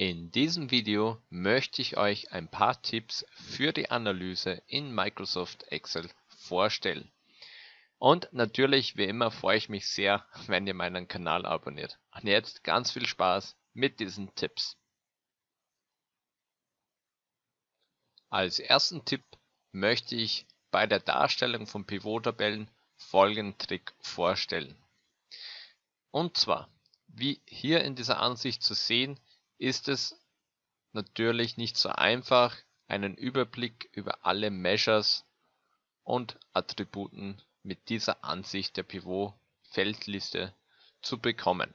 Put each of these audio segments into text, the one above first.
In diesem Video möchte ich euch ein paar Tipps für die Analyse in Microsoft Excel vorstellen. Und natürlich, wie immer, freue ich mich sehr, wenn ihr meinen Kanal abonniert. Und jetzt ganz viel Spaß mit diesen Tipps. Als ersten Tipp möchte ich bei der Darstellung von Pivot-Tabellen folgenden Trick vorstellen. Und zwar, wie hier in dieser Ansicht zu sehen, ist es natürlich nicht so einfach, einen Überblick über alle Measures und Attributen mit dieser Ansicht der Pivot-Feldliste zu bekommen.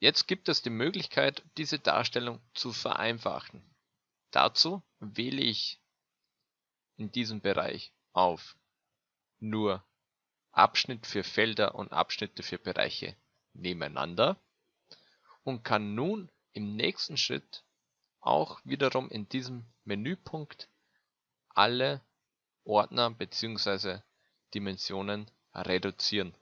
Jetzt gibt es die Möglichkeit, diese Darstellung zu vereinfachen. Dazu wähle ich in diesem Bereich auf nur Abschnitt für Felder und Abschnitte für Bereiche nebeneinander und kann nun im nächsten Schritt auch wiederum in diesem Menüpunkt alle Ordner bzw. Dimensionen reduzieren.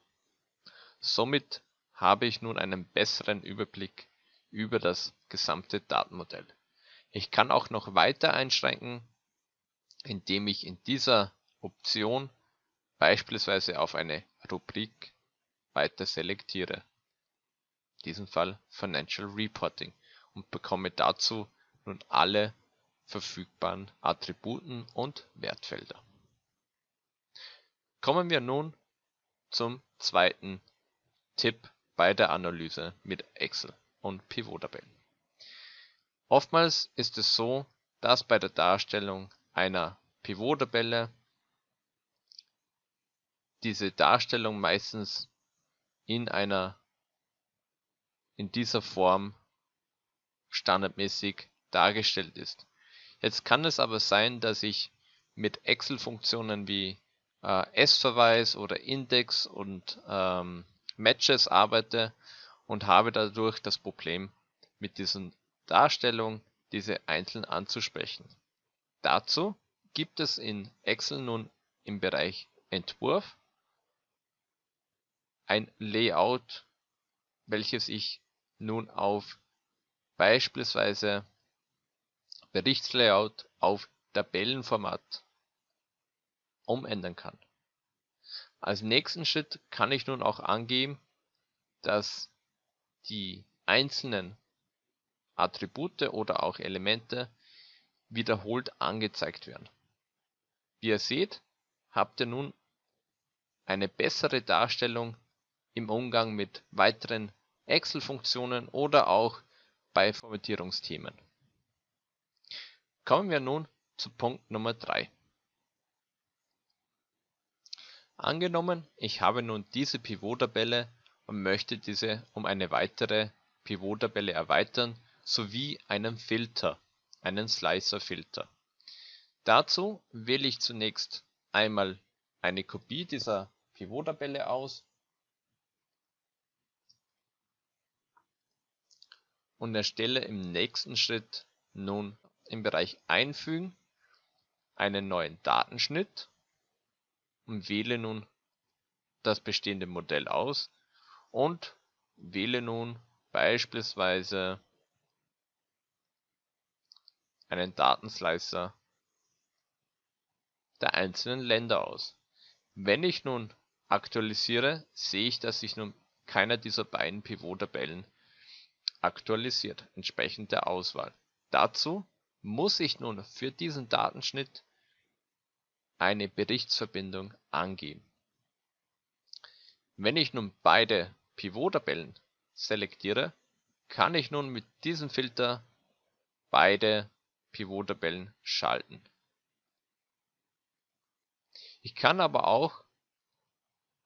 Somit habe ich nun einen besseren Überblick über das gesamte Datenmodell. Ich kann auch noch weiter einschränken, indem ich in dieser Option beispielsweise auf eine Rubrik weiter selektiere diesem Fall Financial Reporting und bekomme dazu nun alle verfügbaren Attributen und Wertfelder. Kommen wir nun zum zweiten Tipp bei der Analyse mit Excel und Pivot-Tabellen. Oftmals ist es so, dass bei der Darstellung einer Pivot-Tabelle diese Darstellung meistens in einer in dieser Form standardmäßig dargestellt ist. Jetzt kann es aber sein, dass ich mit Excel-Funktionen wie äh, S-Verweis oder Index und ähm, Matches arbeite und habe dadurch das Problem mit diesen Darstellungen, diese einzeln anzusprechen. Dazu gibt es in Excel nun im Bereich Entwurf ein Layout, welches ich nun auf beispielsweise Berichtslayout auf Tabellenformat umändern kann. Als nächsten Schritt kann ich nun auch angeben, dass die einzelnen Attribute oder auch Elemente wiederholt angezeigt werden. Wie ihr seht, habt ihr nun eine bessere Darstellung im Umgang mit weiteren Excel-Funktionen oder auch bei Formatierungsthemen. Kommen wir nun zu Punkt Nummer 3. Angenommen, ich habe nun diese Pivot-Tabelle und möchte diese um eine weitere Pivot-Tabelle erweitern, sowie einen Filter, einen Slicer-Filter. Dazu wähle ich zunächst einmal eine Kopie dieser Pivot-Tabelle aus und erstelle im nächsten Schritt nun im Bereich Einfügen einen neuen Datenschnitt und wähle nun das bestehende Modell aus und wähle nun beispielsweise einen Datenslicer der einzelnen Länder aus. Wenn ich nun aktualisiere, sehe ich, dass sich nun keiner dieser beiden Pivot-Tabellen aktualisiert, entsprechend der Auswahl. Dazu muss ich nun für diesen Datenschnitt eine Berichtsverbindung angeben. Wenn ich nun beide Pivot-Tabellen selektiere, kann ich nun mit diesem Filter beide Pivot-Tabellen schalten. Ich kann aber auch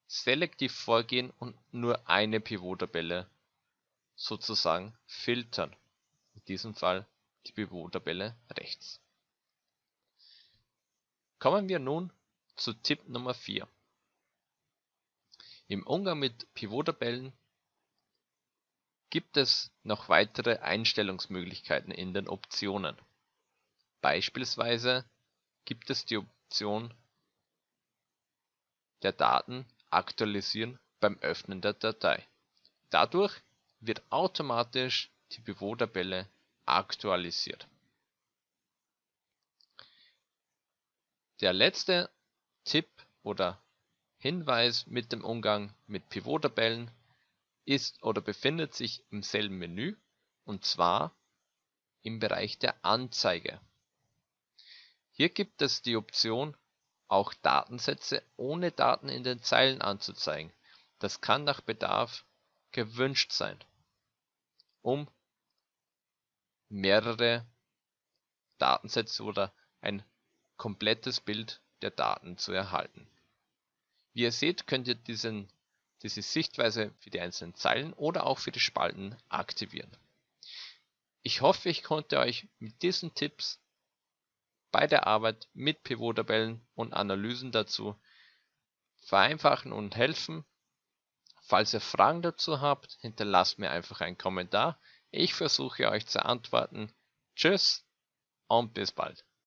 selektiv vorgehen und nur eine Pivot-Tabelle sozusagen filtern, in diesem Fall die Pivot-Tabelle rechts. Kommen wir nun zu Tipp Nummer 4. Im Umgang mit Pivot-Tabellen gibt es noch weitere Einstellungsmöglichkeiten in den Optionen. Beispielsweise gibt es die Option der Daten aktualisieren beim Öffnen der Datei. Dadurch wird automatisch die Pivot-Tabelle aktualisiert. Der letzte Tipp oder Hinweis mit dem Umgang mit Pivot-Tabellen ist oder befindet sich im selben Menü und zwar im Bereich der Anzeige. Hier gibt es die Option, auch Datensätze ohne Daten in den Zeilen anzuzeigen. Das kann nach Bedarf gewünscht sein, um mehrere Datensätze oder ein komplettes Bild der Daten zu erhalten. Wie ihr seht, könnt ihr diesen, diese Sichtweise für die einzelnen Zeilen oder auch für die Spalten aktivieren. Ich hoffe, ich konnte euch mit diesen Tipps bei der Arbeit mit Pivot-Tabellen und Analysen dazu vereinfachen und helfen. Falls ihr Fragen dazu habt, hinterlasst mir einfach einen Kommentar. Ich versuche euch zu antworten. Tschüss und bis bald.